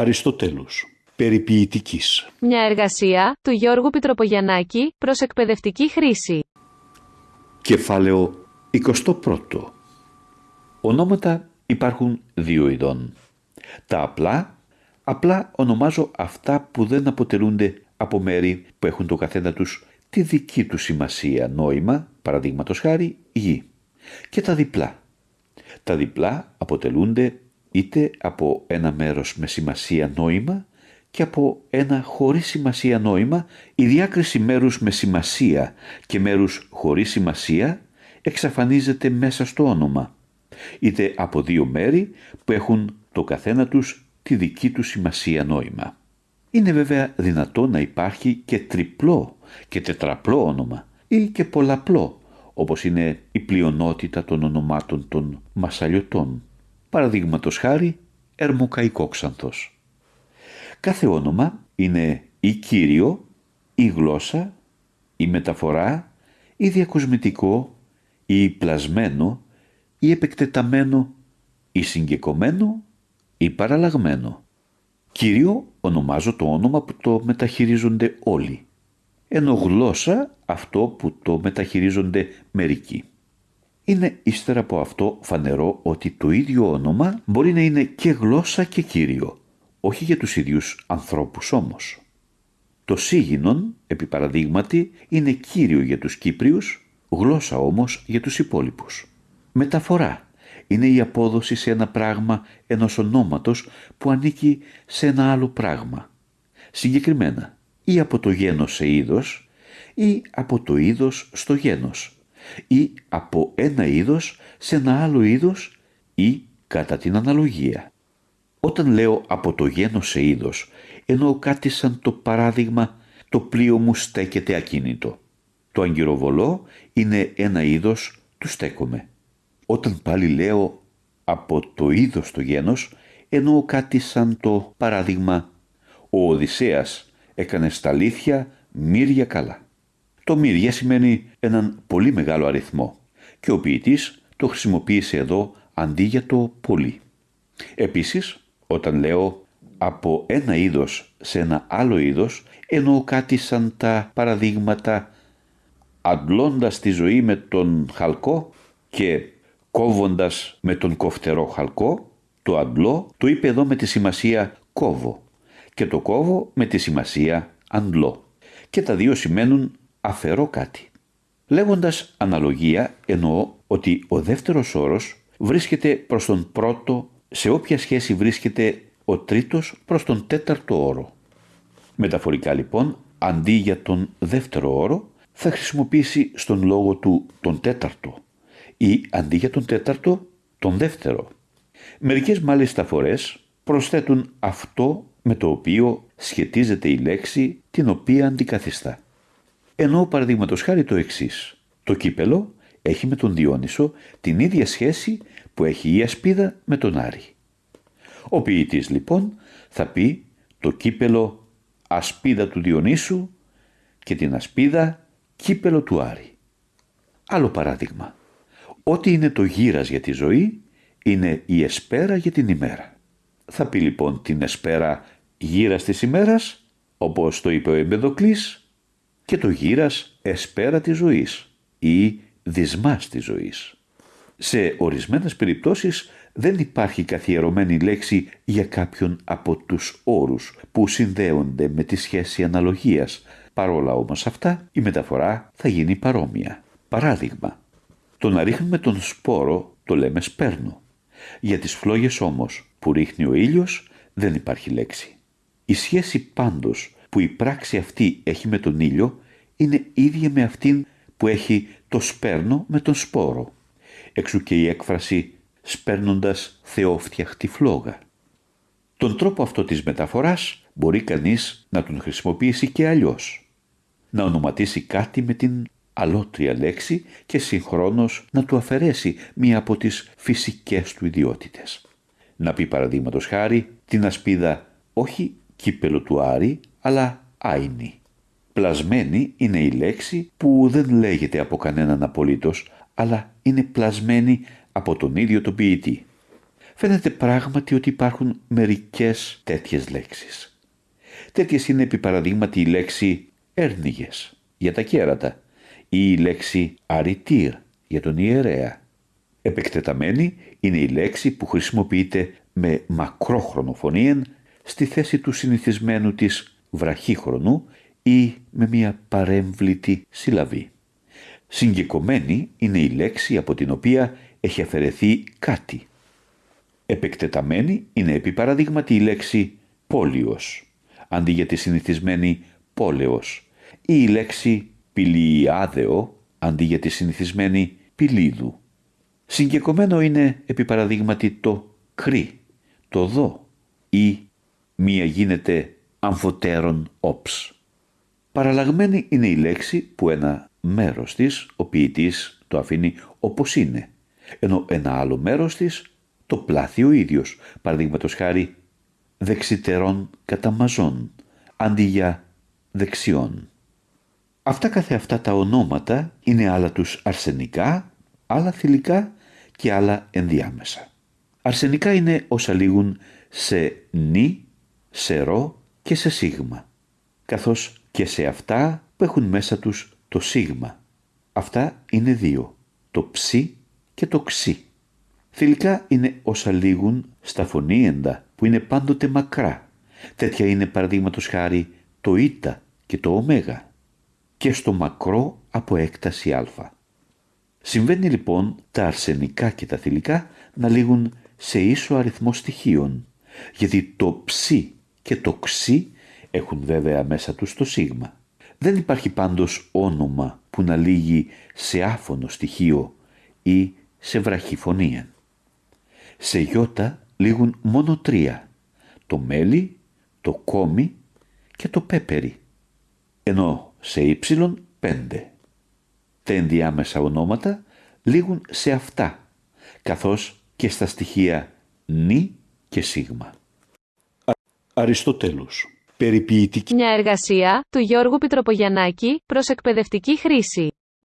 Αριστοτέλους. Περιποιητικής. Μια εργασία του Γιώργου Πιτροπογιαννάκη προς εκπαιδευτική χρήση. Κεφάλαιο 21. Ονόματα υπάρχουν δύο ειδών. Τα απλά, απλά ονομάζω αυτά που δεν αποτελούνται από μέρη που έχουν το καθένα τους τη δική του σημασία νόημα, παραδείγματος χάρη γη. Και τα διπλά. Τα διπλά αποτελούνται είτε από ένα μέρος με σημασία νόημα και από ένα χωρίς σημασία νόημα η διάκριση μέρους με σημασία και μέρους χωρίς σημασία εξαφανίζεται μέσα στο όνομα είτε από δύο μέρη που έχουν το καθένα τους τη δική τους σημασία νόημα. Είναι βέβαια δυνατό να υπάρχει και τριπλό και τετραπλό όνομα ή και πολλαπλό όπως είναι η πλειονότητα των ονομάτων των μασαλιωτών. Παραδείγματος χάρη ερμοκαϊκόξανθος. Κάθε όνομα είναι ή κύριο, ή γλώσσα, ή μεταφορά, ή διακοσμητικό, ή πλασμένο, ή επεκτεταμένο, ή συγκεκομένο, ή παραλλαγμένο. Κύριο ονομάζω το όνομα που το μεταχειρίζονται όλοι, ενώ γλώσσα αυτό που το μεταχειρίζονται μερικοί. Είναι ύστερα από αυτό φανερό ότι το ίδιο όνομα μπορεί να είναι και γλώσσα και κύριο, όχι για τους ίδιους ανθρώπους όμως. Το σίγινον, επί παραδείγματι, είναι κύριο για τους Κύπριους, γλώσσα όμως για τους υπόλοιπους. Μεταφορά είναι η απόδοση σε ένα πράγμα ενός ονόματος που ανήκει σε ένα άλλο πράγμα. Συγκεκριμένα, ή από το γένος σε είδος, ή από το είδος στο γένος, ή από ένα είδος σε ένα άλλο είδος ή κατά την αναλογία. Όταν λέω από το γένος σε είδος, εννοώ κάτι σαν το παράδειγμα το πλοίο μου στέκεται ακίνητο. Το αγκυροβολό είναι ένα είδος του στέκομαι. Όταν πάλι λέω από το είδος το γένος, εννοώ κάτι σαν το παράδειγμα «Ο Οδυσσέας έκανε στα αλήθεια μύρια καλά». Το μύρια σημαίνει έναν πολύ μεγάλο αριθμό και ο ποιητής το χρησιμοποίησε εδώ αντί για το πολύ. Επίσης, όταν λέω από ένα είδος σε ένα άλλο είδος, εννοώ κάτι σαν τα παραδείγματα αντλώντας τη ζωή με τον χαλκό και κόβοντας με τον κοφτερό χαλκό, το αντλώ το είπε εδώ με τη σημασία κόβω και το κόβω με τη σημασία αντλώ. Και τα δύο σημαίνουν αφαιρώ κάτι. Λέγοντας αναλογία εννοώ ότι ο δεύτερος όρος βρίσκεται προς τον πρώτο σε όποια σχέση βρίσκεται ο τρίτος προς τον τέταρτο όρο. Μεταφορικά λοιπόν, αντί για τον δεύτερο όρο, θα χρησιμοποιήσει στον λόγο του τον τέταρτο ή αντί για τον τέταρτο, τον δεύτερο. Μερικές μάλιστα φορές προσθέτουν αυτό με το οποίο σχετίζεται η λέξη την οποία αντικαθιστά. Ενώ παραδείγματος χάρη το εξής. Το κύπελο έχει με τον Διόνυσο την ίδια σχέση που έχει η ασπίδα με τον Άρη. Ο ποιητής λοιπόν θα πει το κύπελο ασπίδα του Διονύσου και την ασπίδα κύπελο του Άρη. Άλλο παράδειγμα. Ό,τι είναι το γύρας για τη ζωή είναι η εσπέρα για την ημέρα. Θα πει λοιπόν την εσπέρα γύρας της ημέρας, όπως το είπε ο Εμπεδοκλής, και το γύρας εσπέρα της ζωής ή δυσμάς της ζωής. Σε ορισμένες περιπτώσεις δεν υπάρχει καθιερωμένη λέξη για κάποιον από τους όρους που συνδέονται με τη σχέση αναλογίας. Παρόλα όμως αυτά η μεταφορά θα γίνει παρόμοια. Παράδειγμα, το να ρίχνουμε τον σπόρο το λέμε σπέρνο. Για τις φλόγες όμως που ρίχνει ο ήλιος δεν υπάρχει λέξη. Η σχέση πάντως που η πράξη αυτή έχει με τον ήλιο είναι ίδια με αυτήν που έχει το σπέρνο με τον σπόρο. Εξού και η έκφραση «σπέρνοντας θεόφτιαχτη φλόγα». Τον τρόπο αυτό της μεταφοράς μπορεί κανείς να τον χρησιμοποιήσει και αλλιώς. Να ονοματίσει κάτι με την αλότρια λέξη και συγχρόνως να του αφαιρέσει μία από τις φυσικές του ιδιότητες. Να πει παραδείγματος χάρη την ασπίδα όχι κύπελο του Άρη, αλλά άινη. Πλασμένη είναι η λέξη που δεν λέγεται από κανέναν απολύτως, αλλά είναι πλασμένη από τον ίδιο τον ποιητή. Φαίνεται πράγματι ότι υπάρχουν μερικές τέτοιες λέξεις. Τέτοιες είναι επί παραδείγματι η λέξη έρνιγες για τα κέρατα ή η λέξη αριτήρ για τον ιερέα. Επεκτεταμένη είναι η λέξη που χρησιμοποιείται με μακρόχρονο φωνήεν στη θέση του συνηθισμένου της βραχύχρονου ή με μια παρέμβλητη συλλαβή. Συγκεκομένη είναι η λέξη από την οποία έχει αφαιρεθεί κάτι. Επεκτεταμένη είναι επί παραδείγματι η λέξη πόλιος, αντί για τη συνηθισμένη πόλεος, ή η λέξη πηλιάδεο, αντί για τη συνηθισμένη πηλίδου. Συγκεκομένο είναι επί παραδείγματι το κρύ, το δω ή μία γίνεται αμφωτέρων όψ. Παραλλαγμένη είναι η λέξη που ένα μέρος της ο ποιητής το αφήνει όπως είναι, ενώ ένα άλλο μέρος της το πλάθει ο ίδιος, παραδείγματος χάρη δεξιτερών καταμαζών, αντί για δεξιών. Αυτά καθεαυτά τα ονόματα είναι άλλα τους αρσενικά, άλλα θηλυκά και άλλα ενδιάμεσα. Αρσενικά είναι όσα λήγουν σε νη, σε ρο και σε σίγμα, καθώς και σε αυτά που έχουν μέσα τους το σίγμα. Αυτά είναι δύο, το ψι και το ξι. Θηλυκά είναι όσα λήγουν στα φωνήεντα που είναι πάντοτε μακρά. Τέτοια είναι παραδείγματος χάρη το ήτα και το ωμέγα και στο μακρό από έκταση α. Συμβαίνει λοιπόν τα αρσενικά και τα θηλυκά να λήγουν σε ίσο αριθμό στοιχείων, γιατί το ψι και το ξι έχουν βέβαια μέσα τους το σίγμα. Δεν υπάρχει πάντως όνομα που να λύγει σε άφωνο στοιχείο ή σε βραχυφωνία. Σε γιώτα λήγουν μόνο τρία, το μέλι, το κόμι και το πέπερι, ενώ σε ύψιλον πέντε. Τα ενδιάμεσα ονόματα λήγουν σε αυτά, καθώς και στα στοιχεία νη και σίγμα. Αριστοτέλους. Περιποιητική. Μια εργασία του Γιώργου Πιτροπογιαννάκη προς εκπαιδευτική χρήση.